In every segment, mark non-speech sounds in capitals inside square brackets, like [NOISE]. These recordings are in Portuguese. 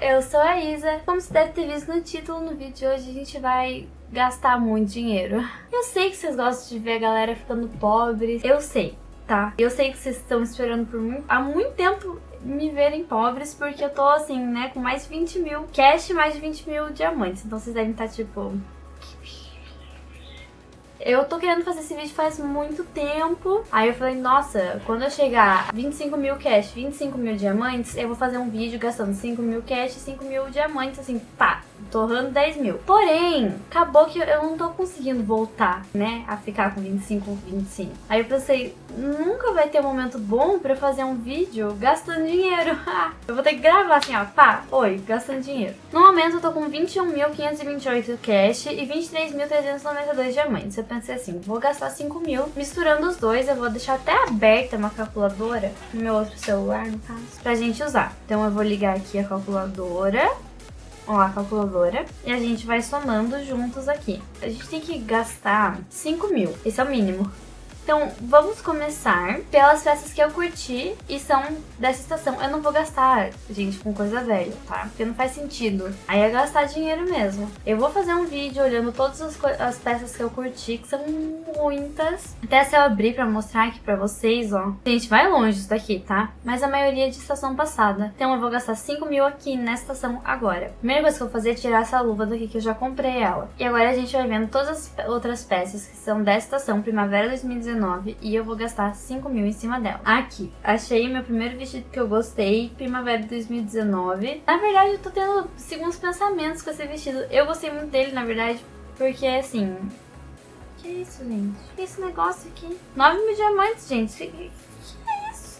eu sou a Isa. Como você deve ter visto no título, no vídeo de hoje a gente vai gastar muito dinheiro. Eu sei que vocês gostam de ver a galera ficando pobre, eu sei, tá? Eu sei que vocês estão esperando por muito, há muito tempo me verem pobres, porque eu tô assim, né, com mais de 20 mil cash mais de 20 mil diamantes. Então vocês devem estar tipo, eu tô querendo fazer esse vídeo faz muito tempo. Aí eu falei, nossa, quando eu chegar 25 mil cash, 25 mil diamantes, eu vou fazer um vídeo gastando 5 mil cash e 5 mil diamantes, assim, pá, torrando 10 mil. Porém, acabou que eu não tô conseguindo voltar, né, a ficar com 25, 25. Aí eu pensei, nunca vai ter um momento bom pra fazer um vídeo gastando dinheiro. [LAUGHS] eu vou ter que gravar assim, ó, pá, oi, gastando dinheiro. No momento eu tô com 21.528 cash e 23.392 diamantes. Eu pensei assim, vou gastar 5 mil. Misturando os dois, eu vou deixar até aberta uma calculadora no meu outro celular, no caso, pra gente usar. Então eu vou ligar aqui a calculadora ó, a calculadora, e a gente vai somando juntos aqui. A gente tem que gastar 5 mil, esse é o mínimo. Então, vamos começar pelas peças que eu curti e são dessa estação. Eu não vou gastar, gente, com coisa velha, tá? Porque não faz sentido. Aí é gastar dinheiro mesmo. Eu vou fazer um vídeo olhando todas as, as peças que eu curti, que são muitas. Até se eu abrir pra mostrar aqui pra vocês, ó. Gente, vai longe isso daqui, tá? Mas a maioria é de estação passada. Então eu vou gastar 5 mil aqui nessa estação agora. Primeira coisa que eu vou fazer é tirar essa luva daqui, que eu já comprei ela. E agora a gente vai vendo todas as outras peças que são dessa estação, Primavera 2019 e eu vou gastar 5 mil em cima dela. Aqui, achei meu primeiro vestido que eu gostei, Primavera 2019. Na verdade, eu tô tendo segundos pensamentos com esse vestido. Eu gostei muito dele, na verdade, porque assim... Que isso, gente? Que esse negócio aqui? 9 mil diamantes, gente.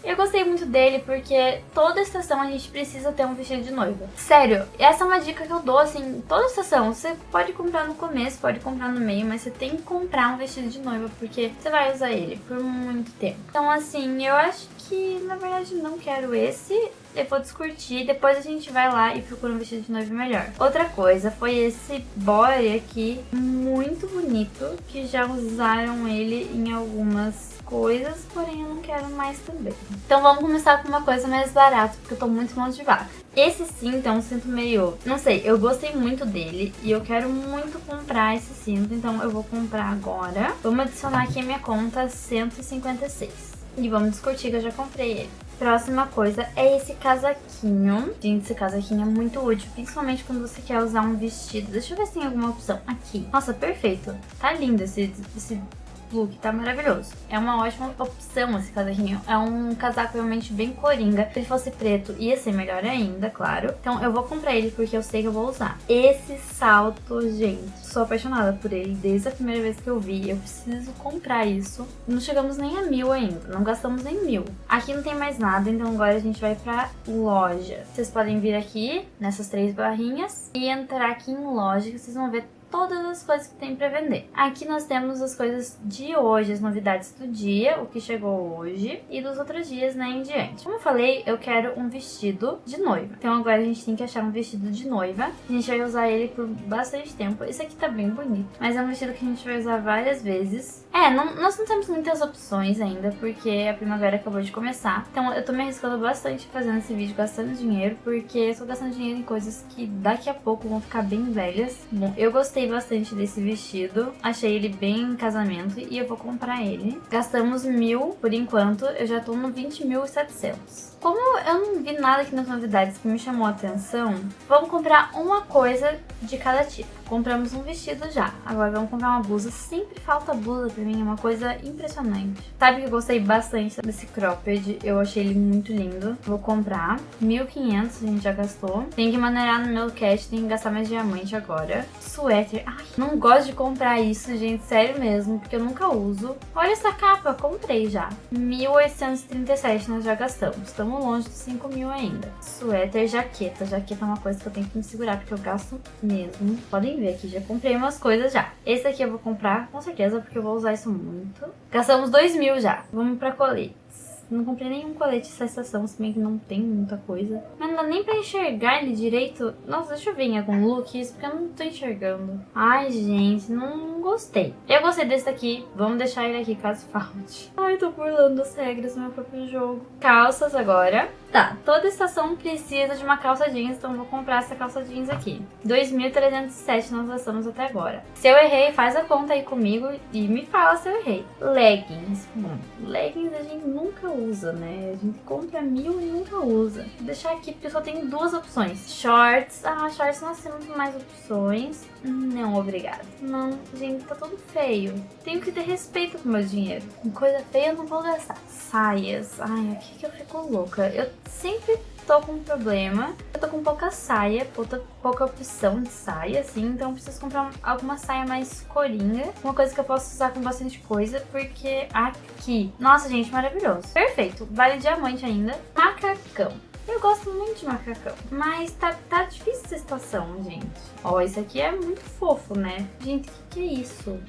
Eu gostei muito dele porque toda estação a gente precisa ter um vestido de noiva. Sério, essa é uma dica que eu dou, assim, toda estação. Você pode comprar no começo, pode comprar no meio, mas você tem que comprar um vestido de noiva porque você vai usar ele por muito tempo. Então, assim, eu acho que, na verdade, não quero esse. Eu vou descurtir, depois a gente vai lá e procura um vestido de noiva melhor. Outra coisa foi esse body aqui, muito bonito, que já usaram ele em algumas coisas, porém eu não quero mais também. Então vamos começar com uma coisa mais barata, porque eu tô muito vaca. Esse cinto é um cinto meio... Não sei, eu gostei muito dele e eu quero muito comprar esse cinto, então eu vou comprar agora. Vamos adicionar aqui a minha conta 156. E vamos discutir que eu já comprei ele. Próxima coisa é esse casaquinho. Gente, esse casaquinho é muito útil, principalmente quando você quer usar um vestido. Deixa eu ver se tem alguma opção. Aqui. Nossa, perfeito. Tá lindo esse, esse look tá maravilhoso. É uma ótima opção esse casaquinho. É um casaco realmente bem coringa. Se ele fosse preto, ia ser melhor ainda, claro. Então eu vou comprar ele porque eu sei que eu vou usar. Esse salto, gente, sou apaixonada por ele desde a primeira vez que eu vi. Eu preciso comprar isso. Não chegamos nem a mil ainda, não gastamos nem mil. Aqui não tem mais nada, então agora a gente vai pra loja. Vocês podem vir aqui, nessas três barrinhas, e entrar aqui em loja, que vocês vão ver todas as coisas que tem para vender. Aqui nós temos as coisas de hoje, as novidades do dia, o que chegou hoje e dos outros dias né, em diante. Como eu falei, eu quero um vestido de noiva. Então agora a gente tem que achar um vestido de noiva. A gente vai usar ele por bastante tempo. Esse aqui tá bem bonito, mas é um vestido que a gente vai usar várias vezes. É, não, nós não temos muitas opções ainda, porque a primavera acabou de começar. Então eu tô me arriscando bastante fazendo esse vídeo, gastando dinheiro, porque eu tô gastando dinheiro em coisas que daqui a pouco vão ficar bem velhas. Bom, eu gostei gostei bastante desse vestido. Achei ele bem em casamento e eu vou comprar ele. Gastamos mil por enquanto, eu já tô no 20.700. Como eu não vi nada aqui nas novidades que me chamou a atenção, vamos comprar uma coisa de cada tipo. Compramos um vestido já, agora vamos comprar uma blusa. Sempre falta blusa pra mim, é uma coisa impressionante. Sabe que eu gostei bastante desse cropped, eu achei ele muito lindo. Vou comprar, 1.500 a gente já gastou. Tem que maneirar no meu cash, tem que gastar mais diamante agora. Suéter, ai, não gosto de comprar isso, gente, sério mesmo, porque eu nunca uso. Olha essa capa, comprei já. 1.837 nós já gastamos, estamos longe dos 5 mil ainda. Suéter, jaqueta, jaqueta é uma coisa que eu tenho que me segurar, porque eu gasto mesmo. Podem ver aqui, já comprei umas coisas já. Esse aqui eu vou comprar com certeza, porque eu vou usar isso muito. Gastamos 2 mil já. Vamos pra coletes. Não comprei nenhum colete essa estação, se bem que não tem muita coisa. Mas não dá nem pra enxergar ele direito. Nossa, deixa eu ver em algum look isso, porque eu não tô enxergando. Ai, gente, não gostei. Eu gostei desse daqui. Vamos deixar ele aqui caso [LAUGHS] falte. Ai, tô burlando as regras do meu próprio jogo. Calças agora. Tá, toda estação precisa de uma calça jeans, então vou comprar essa calça jeans aqui. 2.307 nós gastamos até agora. Se eu errei, faz a conta aí comigo e me fala se eu errei. Leggings. Bom, leggings a gente nunca usa, né? A gente compra mil e nunca usa. Vou deixar aqui porque só tem duas opções. Shorts. Ah, shorts nós temos mais opções. Não, obrigada. Não, gente, tá tudo feio. Tenho que ter respeito com o meu dinheiro. Coisa feia eu não vou gastar. Saias. Ai, aqui que eu fico louca. Eu sempre tô com um problema. Eu tô com pouca saia, pouca, pouca opção de saia, assim, então preciso comprar alguma saia mais coringa. Uma coisa que eu posso usar com bastante coisa, porque aqui... Nossa, gente, maravilhoso. Perfeito. Vale diamante ainda. Macacão. Eu gosto muito de macacão, mas tá, tá difícil essa situação, gente. Ó, esse aqui é muito fofo, né? Gente, o que, que é isso?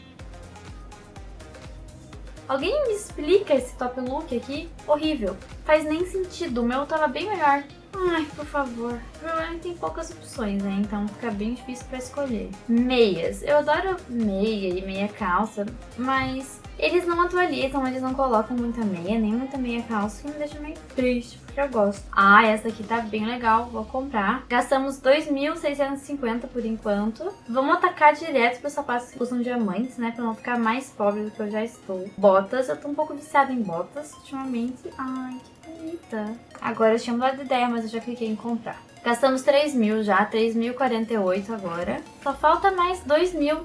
Alguém me explica esse top look aqui? Horrível. Faz nem sentido. O meu tava bem melhor. Ai, por favor. O problema tem poucas opções, né? Então fica bem difícil pra escolher. Meias. Eu adoro meia e meia calça, mas eles não atualizam, eles não colocam muita meia, nem muita meia calça, que me deixa meio triste, porque eu gosto. Ah, essa aqui tá bem legal, vou comprar. Gastamos 2.650 por enquanto. Vamos atacar direto pros sapatos que usam diamantes, né, pra não ficar mais pobre do que eu já estou. Botas, eu tô um pouco viciada em botas ultimamente. Ai, que Agora eu tinha mudado de ideia, mas eu já cliquei em comprar. Gastamos 3 mil já, 3.048 agora. Só falta mais 2 mil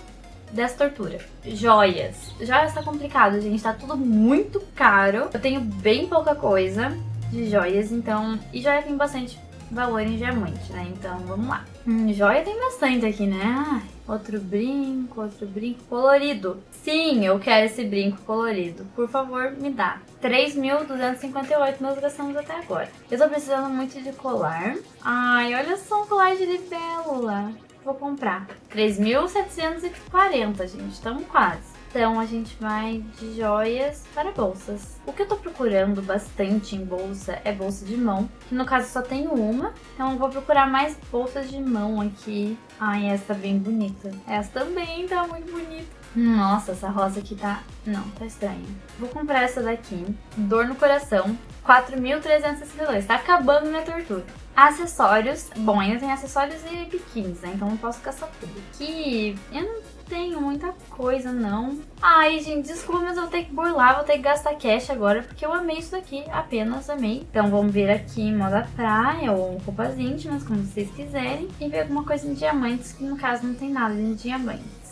dessa tortura. Joias. Joias tá complicado, gente. Tá tudo muito caro. Eu tenho bem pouca coisa de joias, então... E joia tem bastante valor em diamante, né? Então, vamos lá. Hum, joia tem bastante aqui, né? Outro brinco, outro brinco colorido. Sim, eu quero esse brinco colorido. Por favor, me dá. 3.258 nós gastamos até agora. Eu tô precisando muito de colar. Ai, olha só um colar de libélula vou comprar. 3.740, gente, estamos quase. Então a gente vai de joias para bolsas. O que eu tô procurando bastante em bolsa é bolsa de mão, que no caso só tenho uma, então eu vou procurar mais bolsas de mão aqui. Ai, essa tá bem bonita. Essa também tá muito bonita. Nossa, essa rosa aqui tá... Não, tá estranha. Vou comprar essa daqui. Dor no coração. 4.362. Tá acabando minha tortura. Acessórios. Bom, ainda tem acessórios e biquínis, né? Então não posso gastar tudo. Aqui eu não tenho muita coisa, não. Ai, gente, desculpa, mas eu vou ter que burlar, vou ter que gastar cash agora, porque eu amei isso daqui, apenas amei. Então vamos ver aqui em moda praia ou roupas íntimas, como vocês quiserem, e ver alguma coisa em diamantes, que no caso não tem nada de diamantes.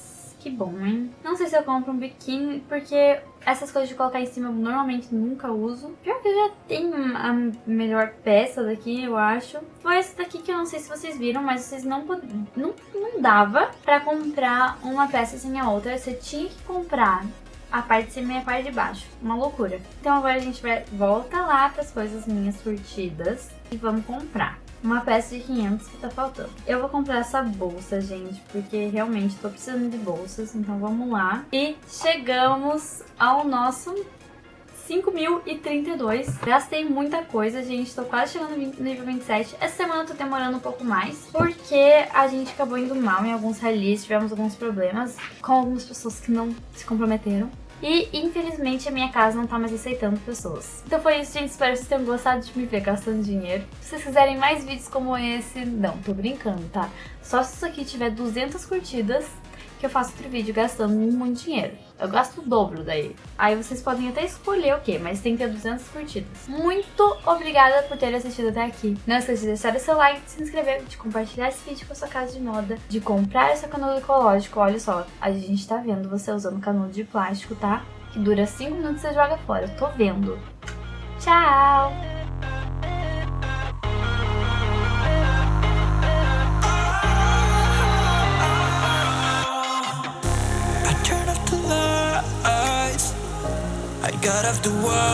Que bom, hein? Não sei se eu compro um biquíni, porque essas coisas de colocar em cima eu normalmente nunca uso. Pior que eu já tenho a melhor peça daqui, eu acho. Foi essa daqui que eu não sei se vocês viram, mas vocês não, não, não dava pra comprar uma peça sem a outra. Você tinha que comprar a parte de cima e a parte de baixo. Uma loucura. Então agora a gente vai volta lá para as coisas minhas curtidas e vamos comprar uma peça de 500 que tá faltando. Eu vou comprar essa bolsa, gente, porque realmente tô precisando de bolsas, então vamos lá. E chegamos ao nosso 5.032. Gastei muita coisa, gente. Tô quase chegando no nível 27. Essa semana eu tô demorando um pouco mais, porque a gente acabou indo mal em alguns rallies, tivemos alguns problemas com algumas pessoas que não se comprometeram. E, infelizmente, a minha casa não tá mais aceitando pessoas. Então foi isso, gente. Espero que vocês tenham gostado de me ver gastando dinheiro. Se vocês quiserem mais vídeos como esse... Não, tô brincando, tá? Só se isso aqui tiver 200 curtidas, que eu faço outro vídeo gastando muito dinheiro. Eu gasto o dobro daí. Aí vocês podem até escolher o que, mas tem que ter 200 curtidas. Muito obrigada por ter assistido até aqui. Não esqueça de deixar o seu like, de se inscrever, de compartilhar esse vídeo com a sua casa de moda, de comprar esse canudo ecológico. Olha só, a gente tá vendo você usando canudo de plástico, tá? Que dura 5 minutos e você joga fora. Eu tô vendo. Tchau! Got off the wall